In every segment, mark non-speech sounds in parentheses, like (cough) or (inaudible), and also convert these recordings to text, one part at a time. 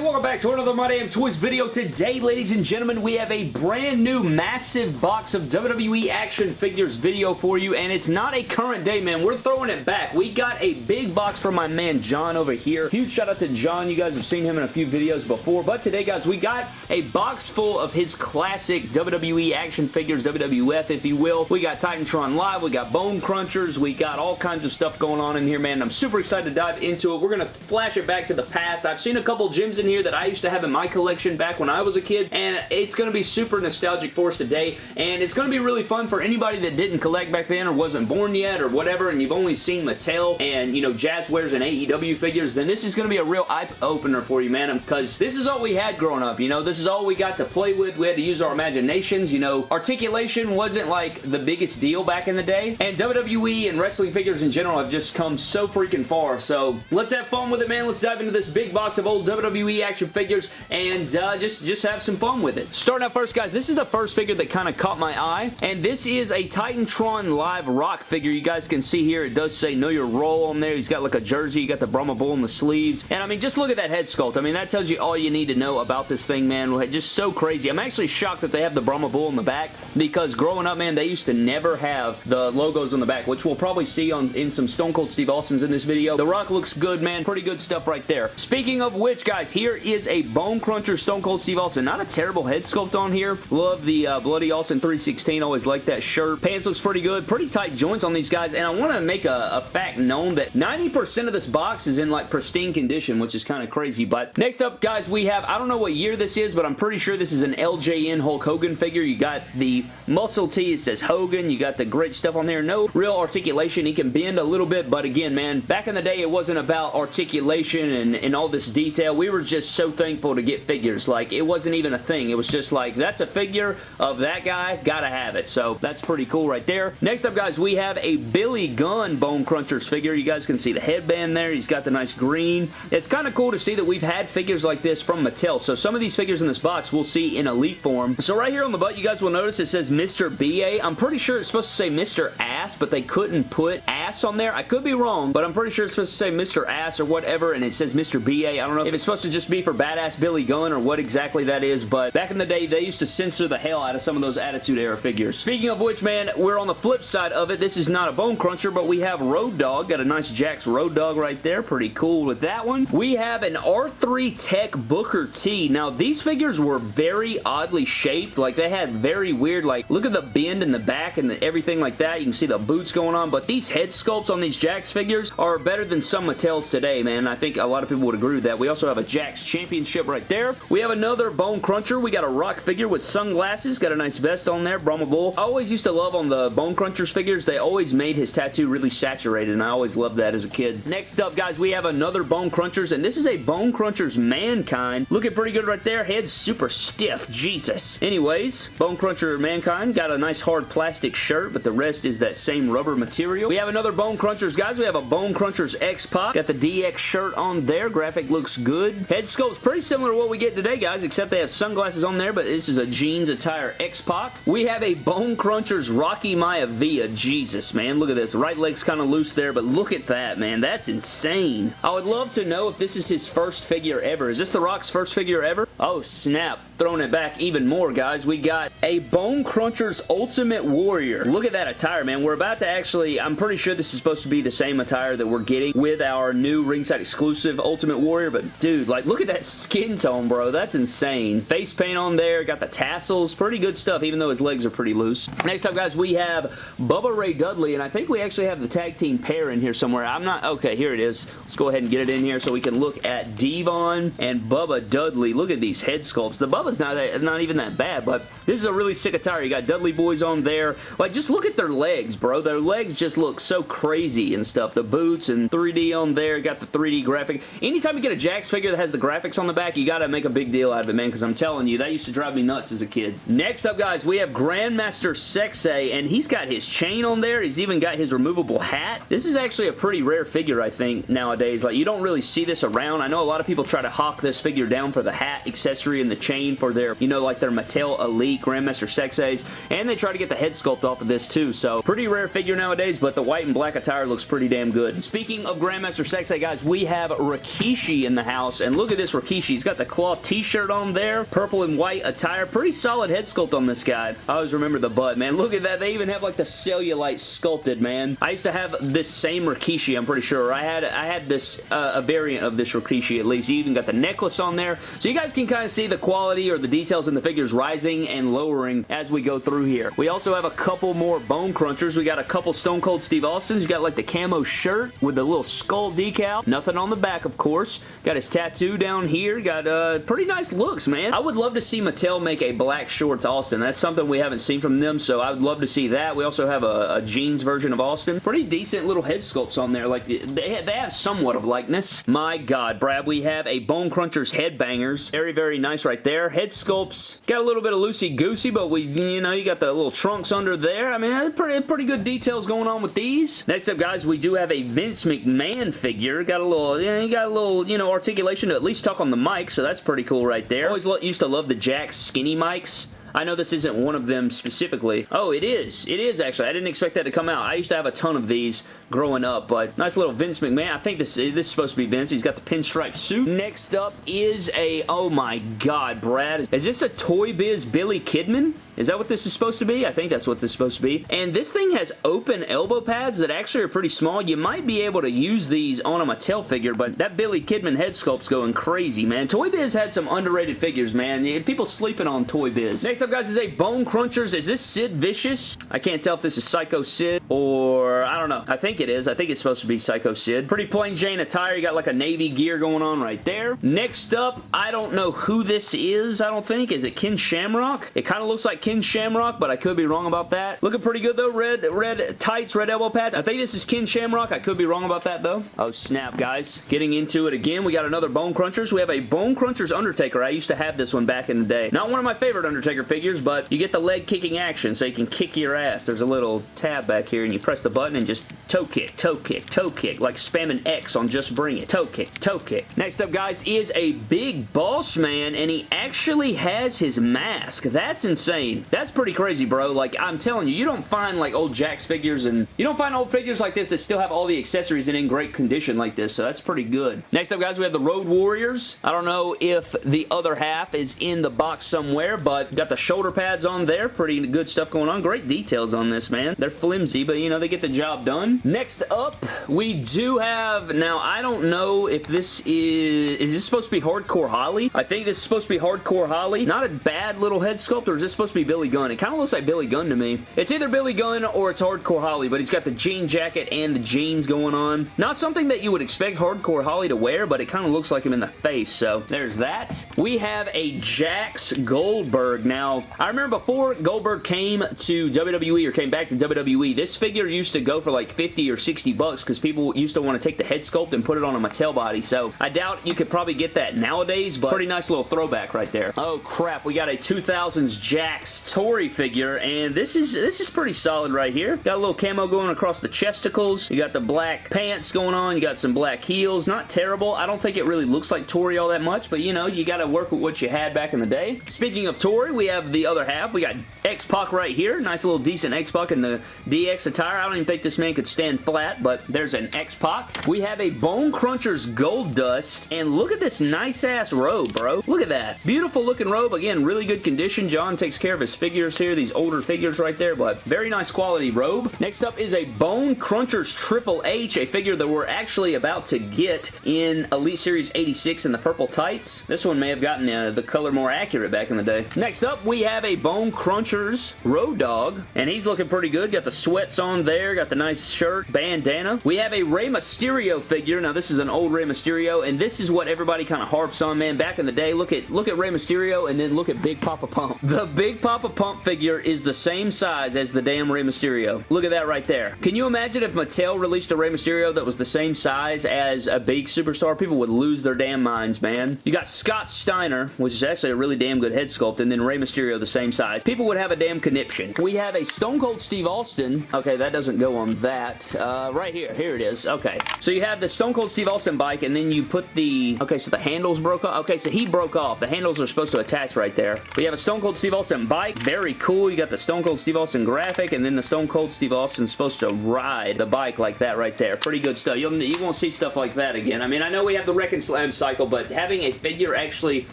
everybody, welcome back to another My Damn Toys video. Today, ladies and gentlemen, we have a brand new massive box of WWE action figures video for you, and it's not a current day, man. We're throwing it back. We got a big box from my man John over here. Huge shout out to John. You guys have seen him in a few videos before, but today, guys, we got a box full of his classic WWE action figures, WWF, if you will. We got Titantron Live, we got Bone Crunchers, we got all kinds of stuff going on in here, man. I'm super excited to dive into it. We're going to flash it back to the past. I've seen a couple gems in here that I used to have in my collection back when I was a kid, and it's going to be super nostalgic for us today, and it's going to be really fun for anybody that didn't collect back then or wasn't born yet or whatever, and you've only seen Mattel and, you know, Jazwares and AEW figures, then this is going to be a real eye-opener for you, man, because this is all we had growing up, you know? This is all we got to play with. We had to use our imaginations, you know? Articulation wasn't, like, the biggest deal back in the day, and WWE and wrestling figures in general have just come so freaking far, so let's have fun with it, man. Let's dive into this big box of old WWE action figures and uh, just, just have some fun with it. Starting out first, guys, this is the first figure that kind of caught my eye, and this is a Titantron Live Rock figure. You guys can see here, it does say Know Your Role on there. He's got like a jersey. You got the Brahma Bull in the sleeves, and I mean, just look at that head sculpt. I mean, that tells you all you need to know about this thing, man. Just so crazy. I'm actually shocked that they have the Brahma Bull in the back because growing up, man, they used to never have the logos on the back, which we'll probably see on in some Stone Cold Steve Austin's in this video. The Rock looks good, man. Pretty good stuff right there. Speaking of which, guys, here is a Bone Cruncher Stone Cold Steve Austin. Not a terrible head sculpt on here. Love the uh, Bloody Austin 316. Always like that shirt. Pants looks pretty good. Pretty tight joints on these guys, and I want to make a, a fact known that 90% of this box is in like pristine condition, which is kind of crazy, but next up, guys, we have, I don't know what year this is, but I'm pretty sure this is an LJN Hulk Hogan figure. You got the muscle tee. It says Hogan. You got the great stuff on there. No real articulation. He can bend a little bit, but again, man, back in the day, it wasn't about articulation and, and all this detail. We were just so thankful to get figures. Like, it wasn't even a thing. It was just like, that's a figure of that guy. Gotta have it. So, that's pretty cool right there. Next up, guys, we have a Billy Gunn Bone Crunchers figure. You guys can see the headband there. He's got the nice green. It's kind of cool to see that we've had figures like this from Mattel. So, some of these figures in this box we'll see in Elite form. So, right here on the butt, you guys will notice it says Mr. BA. I'm pretty sure it's supposed to say Mr. Ass, but they couldn't put ass on there. I could be wrong, but I'm pretty sure it's supposed to say Mr. Ass or whatever, and it says Mr. BA. I don't know if it's supposed to just be for Badass Billy Gunn or what exactly that is, but back in the day, they used to censor the hell out of some of those Attitude Era figures. Speaking of which, man, we're on the flip side of it. This is not a Bone Cruncher, but we have Road Dog. Got a nice Jakks Road Dog right there. Pretty cool with that one. We have an R3 Tech Booker T. Now, these figures were very oddly shaped. Like, they had very weird, like, look at the bend in the back and the, everything like that. You can see the boots going on, but these head sculpts on these Jakks figures are better than some Mattels today, man. I think a lot of people would agree with that. We also have a Championship right there. We have another Bone Cruncher. We got a Rock figure with sunglasses. Got a nice vest on there. Brahma Bull. I always used to love on the Bone Crunchers figures. They always made his tattoo really saturated, and I always loved that as a kid. Next up, guys, we have another Bone Crunchers, and this is a Bone Crunchers Mankind. Looking pretty good right there. Head super stiff. Jesus. Anyways, Bone Cruncher Mankind got a nice hard plastic shirt, but the rest is that same rubber material. We have another Bone Crunchers, guys. We have a Bone Crunchers X-Pac. Got the DX shirt on there. Graphic looks good. Head sculpt's pretty similar to what we get today, guys, except they have sunglasses on there, but this is a jeans attire X-Pac. We have a Bone Crunchers Rocky Maya Maivia. Jesus, man. Look at this. Right leg's kind of loose there, but look at that, man. That's insane. I would love to know if this is his first figure ever. Is this The Rock's first figure ever? Oh, snap. Throwing it back even more, guys. We got a Bone Crunchers Ultimate Warrior. Look at that attire, man. We're about to actually, I'm pretty sure this is supposed to be the same attire that we're getting with our new ringside exclusive Ultimate Warrior, but dude, like, look at that skin tone, bro. That's insane. Face paint on there. Got the tassels. Pretty good stuff, even though his legs are pretty loose. Next up, guys, we have Bubba Ray Dudley, and I think we actually have the tag team pair in here somewhere. I'm not, okay, here it is. Let's go ahead and get it in here so we can look at Devon and Bubba Dudley. Look at these head sculpts. The Bubba's not, that, not even that bad, but this is a really sick attire. You got Dudley boys on there. Like, just look at their legs, bro. Their legs just look so crazy and stuff. The boots and 3D on there. Got the 3D graphic. Anytime you get a Jakks figure that has the graphics on the back, you gotta make a big deal out of it, man, because I'm telling you, that used to drive me nuts as a kid. Next up, guys, we have Grandmaster Sexay, and he's got his chain on there. He's even got his removable hat. This is actually a pretty rare figure, I think, nowadays. Like, you don't really see this around. I know a lot of people try to hawk this figure down for the hat accessory and the chain for their, you know, like their Mattel Elite Grandmaster Sexays, and they try to get the head sculpt off of this too, so pretty rare figure nowadays, but the white and black attire looks pretty damn good. Speaking of Grandmaster Sexay, guys, we have Rikishi in the house, and look at this Rikishi. He's got the cloth t-shirt on there, purple and white attire. Pretty solid head sculpt on this guy. I always remember the butt, man. Look at that. They even have like the cellulite sculpted, man. I used to have this same Rikishi, I'm pretty sure. I had I had this, uh, a variant of this Rikishi at least. You even got the necklace on there. So you guys can kind of see the quality or the details in the figures rising and lowering as we go through here. We also have a couple more bone crunchers. We got a couple Stone Cold Steve Austins. You got like the camo shirt with the little skull decal. Nothing on the back, of course. Got his tattoo down here. Got uh, pretty nice looks, man. I would love to see Mattel make a black shorts Austin. That's something we haven't seen from them, so I would love to see that. We also have a, a jeans version of Austin. Pretty decent little head sculpts on there. Like, they have, they have somewhat of likeness. My God, Brad, we have a Bone Crunchers Headbangers. Very, very nice right there. Head sculpts. Got a little bit of loosey-goosey, but we, you know, you got the little trunks under there. I mean, pretty, pretty good details going on with these. Next up, guys, we do have a Vince McMahon figure. Got a little, you know, you got a little, you know, articulation at least talk on the mic, so that's pretty cool right there. Always used to love the Jakks skinny mics. I know this isn't one of them specifically. Oh, it is. It is, actually. I didn't expect that to come out. I used to have a ton of these growing up, but nice little Vince McMahon. I think this, this is supposed to be Vince. He's got the pinstripe suit. Next up is a, oh my god, Brad. Is this a Toy Biz Billy Kidman? Is that what this is supposed to be? I think that's what this is supposed to be. And this thing has open elbow pads that actually are pretty small. You might be able to use these on a Mattel figure, but that Billy Kidman head sculpt's going crazy, man. Toy Biz had some underrated figures, man. People sleeping on Toy Biz. Next up, guys, is a Bone Crunchers. Is this Sid Vicious? I can't tell if this is Psycho Sid or I don't know. I think it is. I think it's supposed to be Psycho Sid. Pretty plain Jane attire. You got like a navy gear going on right there. Next up, I don't know who this is, I don't think. Is it Ken Shamrock? It kind of looks like Ken Shamrock, but I could be wrong about that. Looking pretty good though. Red, red tights, red elbow pads. I think this is Ken Shamrock. I could be wrong about that though. Oh snap, guys. Getting into it again. We got another Bone Crunchers. We have a Bone Crunchers Undertaker. I used to have this one back in the day. Not one of my favorite Undertaker figures, but you get the leg kicking action so you can kick your ass. There's a little tab back here and you press the button and just toe kick, toe kick, toe kick, like spamming X on Just Bring It. Toe kick, toe kick. Next up, guys, is a big boss man, and he actually has his mask. That's insane. That's pretty crazy, bro. Like, I'm telling you, you don't find, like, old Jakks figures, and you don't find old figures like this that still have all the accessories and in great condition like this, so that's pretty good. Next up, guys, we have the Road Warriors. I don't know if the other half is in the box somewhere, but got the shoulder pads on there. Pretty good stuff going on. Great details on this, man. They're flimsy, but, you know, they get the job done. Next up, we do have, now I don't know if this is, is this supposed to be Hardcore Holly? I think this is supposed to be Hardcore Holly. Not a bad little head sculpt, or is this supposed to be Billy Gunn? It kind of looks like Billy Gunn to me. It's either Billy Gunn or it's Hardcore Holly, but he's got the jean jacket and the jeans going on. Not something that you would expect Hardcore Holly to wear, but it kind of looks like him in the face, so there's that. We have a Jakks Goldberg. Now, I remember before Goldberg came to WWE or came back to WWE, this figure used to go for like 50 or 60 bucks because people used to want to take the head sculpt and put it on a Mattel body. So I doubt you could probably get that nowadays, but pretty nice little throwback right there. Oh crap, we got a 2000s Jakks Tori figure, and this is this is pretty solid right here. Got a little camo going across the chesticles. You got the black pants going on. You got some black heels. Not terrible. I don't think it really looks like Tori all that much, but you know, you got to work with what you had back in the day. Speaking of Tori, we have the other half. We got X-Pac right here. Nice little decent X-Pac in the DX attire. I don't even think this man could stand flat, but there's an X-Pac. We have a Bone Crunchers Goldust, and look at this nice-ass robe, bro. Look at that. Beautiful looking robe. Again, really good condition. John takes care of his figures here, these older figures right there, but very nice quality robe. Next up is a Bone Crunchers Triple H, a figure that we're actually about to get in Elite Series 86 in the purple tights. This one may have gotten uh, the color more accurate back in the day. Next up, we have a Bone Crunchers Road Dog, and he's looking pretty good. Got the sweats on there, got the nice shirt, bandana. We have a Rey Mysterio figure. Now, this is an old Rey Mysterio, and this is what everybody kind of harps on, man. Back in the day, look at look at Rey Mysterio, and then look at Big Papa Pump. (laughs) The Big Papa Pump figure is the same size as the damn Rey Mysterio. Look at that right there. Can you imagine if Mattel released a Rey Mysterio that was the same size as a big superstar? People would lose their damn minds, man. You got Scott Steiner, which is actually a really damn good head sculpt, and then Rey Mysterio Mysterio the same size, people would have a damn conniption. We have a Stone Cold Steve Austin. Okay, that doesn't go on that. Uh, right here. Here it is. Okay. So you have the Stone Cold Steve Austin bike, and then you put the... Okay, so the handles broke off. Okay, so he broke off. The handles are supposed to attach right there. We have a Stone Cold Steve Austin bike. Very cool. You got the Stone Cold Steve Austin graphic, and then the Stone Cold Steve Austin's supposed to ride the bike like that right there. Pretty good stuff. You'll, you won't see stuff like that again. I mean, I know we have the Wreck and Slam cycle, but having a figure actually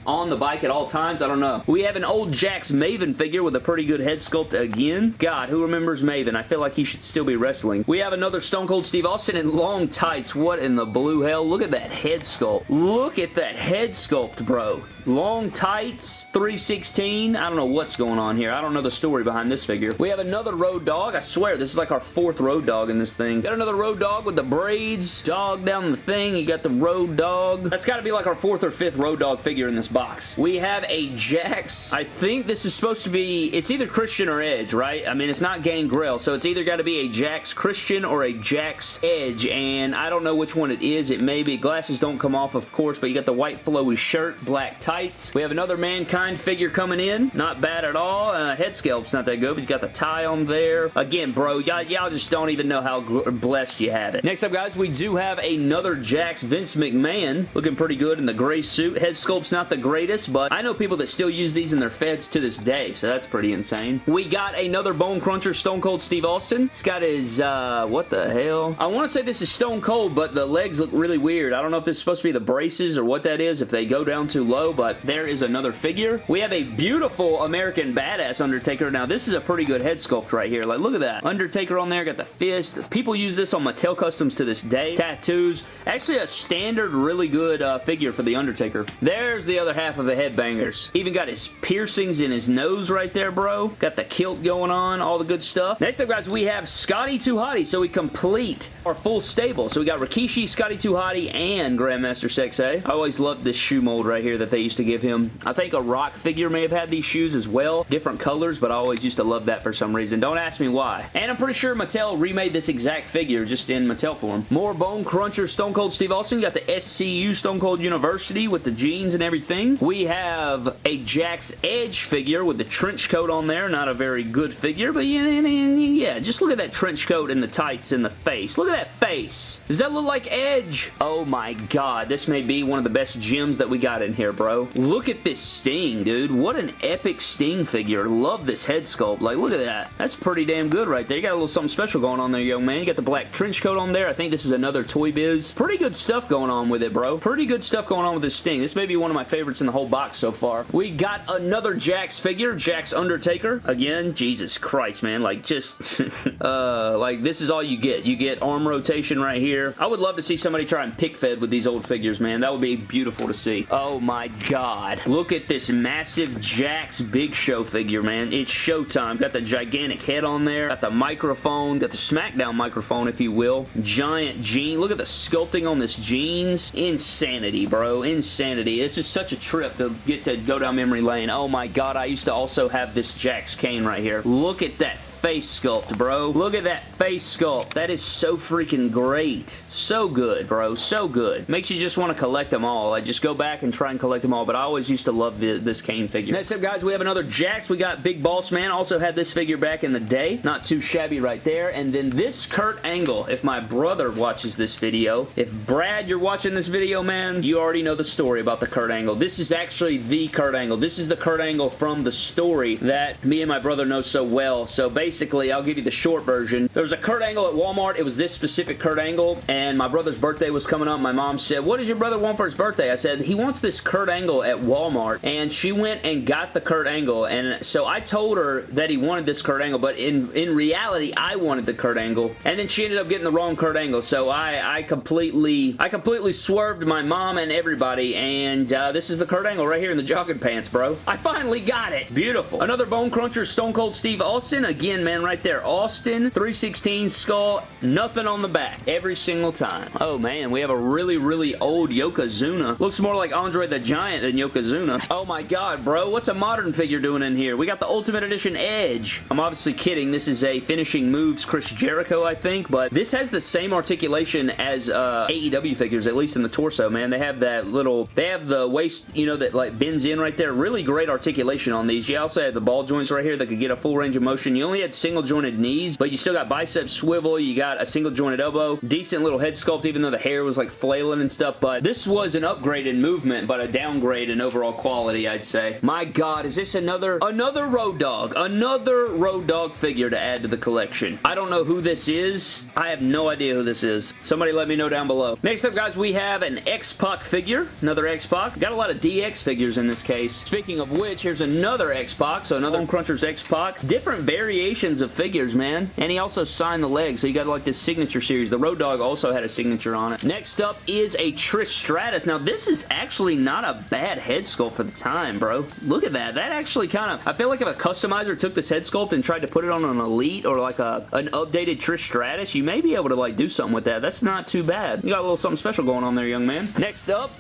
on the bike at all times, I don't know. We have an old Jakks Maven figure with a pretty good head sculpt again. God, who remembers Maven? I feel like he should still be wrestling. We have another Stone Cold Steve Austin in long tights. What in the blue hell? Look at that head sculpt. Look at that head sculpt, bro. Long tights, 316. I don't know what's going on here. I don't know the story behind this figure. We have another Road Dog. I swear, this is like our fourth Road Dog in this thing. Got another Road Dog with the braids. Dog down the thing. You got the Road Dog. That's got to be like our fourth or fifth Road Dog figure in this box. We have a Jakks. I think this is supposed to be... It's either Christian or Edge, right? I mean, it's not Gangrel, so it's either got to be a Jakks Christian or a Jakks Edge, and I don't know which one it is. It may be. Glasses don't come off, of course, but you got the white flowy shirt, black tights. We have another Mankind figure coming in. Not bad at all. Uh, head sculpt's not that good, but you got the tie on there. Again, bro, y'all just don't even know how blessed you have it. Next up, guys, we do have another Jakks Vince McMahon. Looking pretty good in the gray suit. Head sculpt's not the greatest, but I know people that still use these in their feds to this day, so that's pretty insane. We got another Bone Cruncher Stone Cold Steve Austin. He's got his, uh, what the hell? I want to say this is Stone Cold, but the legs look really weird. I don't know if this is supposed to be the braces or what that is, if they go down too low, but but there is another figure. We have a beautiful American Badass Undertaker. Now, this is a pretty good head sculpt right here. Like, look at that. Undertaker on there, got the fist. People use this on Mattel Customs to this day. Tattoos. Actually, a standard, really good uh, figure for the Undertaker. There's the other half of the headbangers. Even got his piercings in his nose right there, bro. Got the kilt going on, all the good stuff. Next up, guys, we have Scotty 2 Hotty. So we complete our full stable. So we got Rikishi, Scotty 2 Hotty, and Grandmaster Sexay. I always loved this shoe mold right here that they used to give him. I think a Rock figure may have had these shoes as well. Different colors, but I always used to love that for some reason. Don't ask me why. And I'm pretty sure Mattel remade this exact figure just in Mattel form. More Bone Cruncher Stone Cold Steve Austin. You got the SCU Stone Cold University with the jeans and everything. We have a Jakks Edge figure with the trench coat on there. Not a very good figure, but yeah, yeah, just look at that trench coat and the tights and the face. Look at that face. Does that look like Edge? Oh my god, this may be one of the best gems that we got in here, bro. Look at this Sting, dude. What an epic Sting figure. Love this head sculpt. Like, look at that. That's pretty damn good right there. You got a little something special going on there, young man. You got the black trench coat on there. I think this is another Toy Biz. Pretty good stuff going on with it, bro. Pretty good stuff going on with this Sting. This may be one of my favorites in the whole box so far. We got another Jakks figure. Jakks Undertaker. Again, Jesus Christ, man. Like, just, (laughs) uh, like, this is all you get. You get arm rotation right here. I would love to see somebody try and pick fed with these old figures, man. That would be beautiful to see. Oh my god. Look at this massive Jakks Big Show figure, man. It's showtime. Got the gigantic head on there. Got the microphone. Got the SmackDown microphone, if you will. Giant jean. Look at the sculpting on this jeans. Insanity, bro. Insanity. This is such a trip to get to go down memory lane. Oh my god, I used to also have this Jakks Kane right here. Look at that face sculpt, bro. Look at that face sculpt. That is so freaking great. So good, bro. So good. Makes you just want to collect them all. I just go back and try and collect them all, but I always used to love the, this Kane figure. Next up, guys, we have another Jakks. We got Big Boss Man. Also had this figure back in the day. Not too shabby right there. And then this Kurt Angle. If my brother watches this video, if Brad, you're watching this video, man, you already know the story about the Kurt Angle. This is actually the Kurt Angle. This is the Kurt Angle from the story that me and my brother know so well. So basically, basically, I'll give you the short version. There was a Kurt Angle at Walmart. It was this specific Kurt Angle, and my brother's birthday was coming up. My mom said, what does your brother want for his birthday? I said, he wants this Kurt Angle at Walmart, and she went and got the Kurt Angle, and so I told her that he wanted this Kurt Angle, but in, in reality, I wanted the Kurt Angle, and then she ended up getting the wrong Kurt Angle, so I, I completely, I completely swerved my mom and everybody, and uh, this is the Kurt Angle right here in the jogging pants, bro. I finally got it. Beautiful. Another Bone Cruncher Stone Cold Steve Austin. Again, man, right there. Austin, 316 skull, nothing on the back every single time. Oh, man, we have a really, really old Yokozuna. Looks more like Andre the Giant than Yokozuna. Oh, my God, bro. What's a modern figure doing in here? We got the Ultimate Edition Edge. I'm obviously kidding. This is a finishing moves Chris Jericho, I think, but this has the same articulation as uh, AEW figures, at least in the torso, man. They have that little, they have the waist, you know, that like bends in right there. Really great articulation on these. You also have the ball joints right here that could get a full range of motion. You only had single jointed knees, but you still got bicep swivel. You got a single jointed elbow. Decent little head sculpt, even though the hair was like flailing and stuff, but this was an upgrade in movement, but a downgrade in overall quality, I'd say. My God, is this another, another Road Dog? Another Road Dog figure to add to the collection. I don't know who this is. I have no idea who this is. Somebody let me know down below. Next up, guys, we have an X-Pac figure. Another X-Pac. Got a lot of DX figures in this case. Speaking of which, here's another X-Pac. So another Bone Crunchers X-Pac. Different variations of figures, man. And he also signed the leg. So you got like this signature series. The Road Dog also had a signature on it. Next up is a Trish Stratus. Now, this is actually not a bad head sculpt for the time, bro. Look at that. That actually kind of... I feel like if a customizer took this head sculpt and tried to put it on an Elite or like a an updated Trish Stratus, you may be able to like do something with that. That's not too bad. You got a little something special going on there, young man. Next up,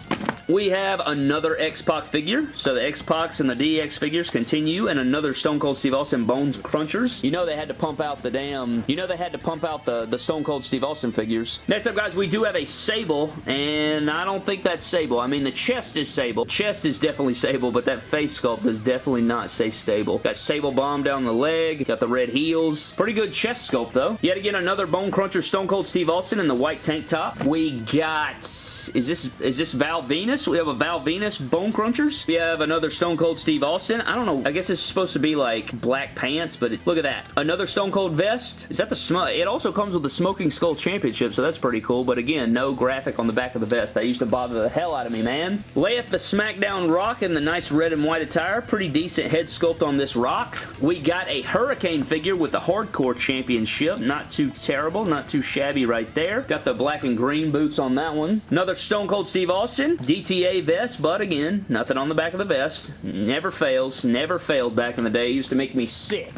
we have another X-Pac figure. So the X-Pacs and the DX figures continue and another Stone Cold Steve Austin Bones Crunchers. You know they had to pump out the damn... You know they had to pump out the, the Stone Cold Steve Austin figures. Next up, guys, we do have a Sable, and I don't think that's Sable. I mean, the chest is Sable. Chest is definitely Sable, but that face sculpt does definitely not say Sable. Got Sable Bomb down the leg. Got the red heels. Pretty good chest sculpt, though. Yet again, another Bone Cruncher Stone Cold Steve Austin in the white tank top. We got... Is this, is this Val We have a Val Venis Bone Crunchers. We have another Stone Cold Steve Austin. I don't know. I guess it's supposed to be like black pants, but it, look at that. Another Stone Cold vest. Is that the smoke? It also comes with the Smoking Skull Championship, so that's pretty cool. But again, no graphic on the back of the vest. That used to bother the hell out of me, man. Layeth the SmackDown Rock in the nice red and white attire. Pretty decent head sculpt on this rock. We got a Hurricane figure with the Hardcore Championship. Not too terrible. Not too shabby right there. Got the black and green boots on that one. Another Stone Cold Steve Austin. DTA vest, but again, nothing on the back of the vest. Never fails. Never failed back in the day. It used to make me sick.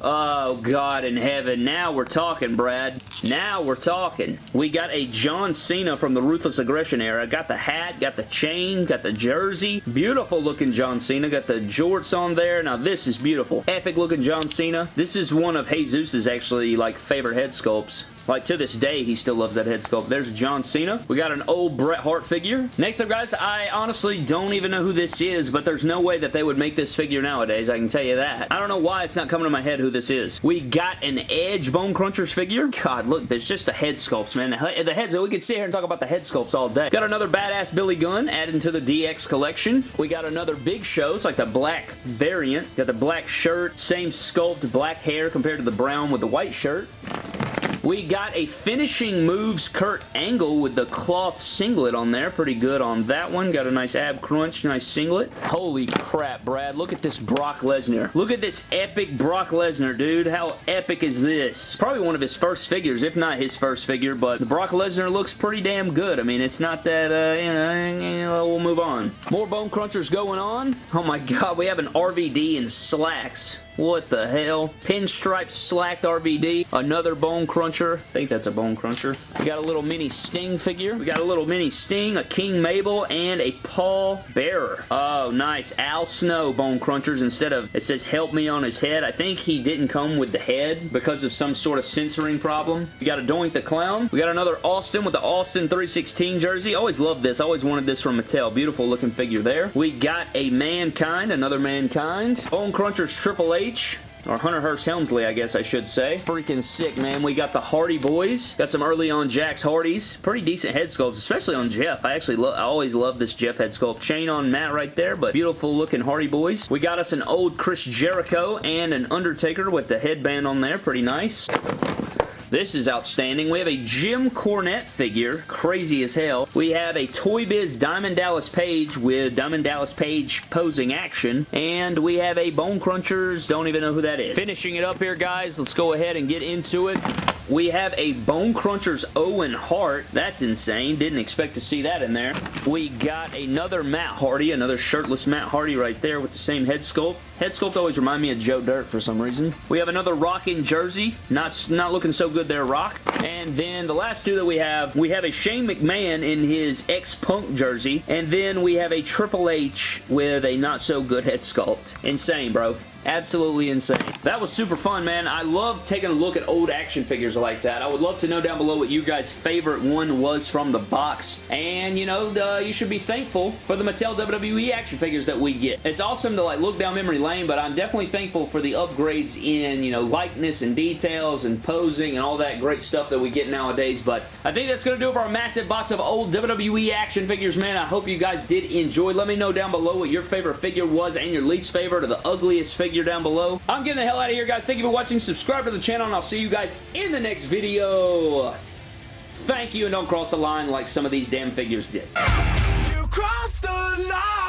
Oh, God in heaven. Now we're talking, Brad. Now we're talking. We got a John Cena from the Ruthless Aggression era. Got the hat, got the chain, got the jersey. Beautiful looking John Cena. Got the jorts on there. Now this is beautiful. Epic looking John Cena. This is one of Jesus's actually like favorite head sculpts. Like, to this day, he still loves that head sculpt. There's John Cena. We got an old Bret Hart figure. Next up, guys, I honestly don't even know who this is, but there's no way that they would make this figure nowadays. I can tell you that. I don't know why it's not coming to my head who this is. We got an Edge Bone Crunchers figure. God, look, there's just the head sculpts, man. The, the heads, we could sit here and talk about the head sculpts all day. Got another badass Billy Gunn added to the DX collection. We got another Big Show. It's like the black variant. Got the black shirt, same sculpt, black hair compared to the brown with the white shirt. We got a finishing moves Kurt Angle with the cloth singlet on there. Pretty good on that one. Got a nice ab crunch, nice singlet. Holy crap, Brad. Look at this Brock Lesnar. Look at this epic Brock Lesnar, dude. How epic is this? Probably one of his first figures, if not his first figure, but the Brock Lesnar looks pretty damn good. I mean, it's not that, uh, you know, we'll move on. More Bone Crunchers going on. Oh my (laughs) god, we have an RVD in slacks. What the hell? Pinstripe slacked RVD. Another Bone Cruncher. I think that's a Bone Cruncher. We got a little mini Sting figure. We got a little mini Sting, a King Mabel, and a Paul Bearer. Oh, nice. Al Snow Bone Crunchers instead of, it says help me on his head. I think he didn't come with the head because of some sort of censoring problem. We got a Doink the Clown. We got another Austin with the Austin 316 jersey. Always loved this. Always wanted this from Mattel. Beautiful looking figure there. We got a Mankind, another Mankind. Bone Crunchers Triple H or Hunter Hearst Helmsley, I guess I should say. Freaking sick, man. We got the Hardy Boys. Got some early on Jakks Hardys. Pretty decent head sculpts, especially on Jeff. I actually I always love this Jeff head sculpt. Chain on Matt right there, but beautiful looking Hardy Boys. We got us an old Chris Jericho and an Undertaker with the headband on there. Pretty nice. This is outstanding. We have a Jim Cornette figure. Crazy as hell. We have a Toy Biz Diamond Dallas Page with Diamond Dallas Page posing action. And we have a Bone Crunchers. Don't even know who that is. Finishing it up here, guys. Let's go ahead and get into it. We have a Bone Crunchers Owen Hart. That's insane. Didn't expect to see that in there. We got another Matt Hardy, another shirtless Matt Hardy right there with the same head sculpt. Head sculpt always remind me of Joe Dirt for some reason. We have another Rock in jersey. Not, not looking so good there, Rock. And then the last two that we have, we have a Shane McMahon in his X-Punk jersey. And then we have a Triple H with a not so good head sculpt. Insane, bro. Absolutely insane. That was super fun, man. I love taking a look at old action figures like that. I would love to know down below what you guys' favorite one was from the box. And, you know, the, you should be thankful for the Mattel WWE action figures that we get. It's awesome to, like, look down memory lane, but I'm definitely thankful for the upgrades in, you know, likeness and details and posing and all that great stuff that we get nowadays. But I think that's going to do it for our massive box of old WWE action figures, man. I hope you guys did enjoy. Let me know down below what your favorite figure was and your least favorite or the ugliest figure figure down below. I'm getting the hell out of here, guys. Thank you for watching. Subscribe to the channel, and I'll see you guys in the next video. Thank you, and don't cross the line like some of these damn figures did. You crossed the line.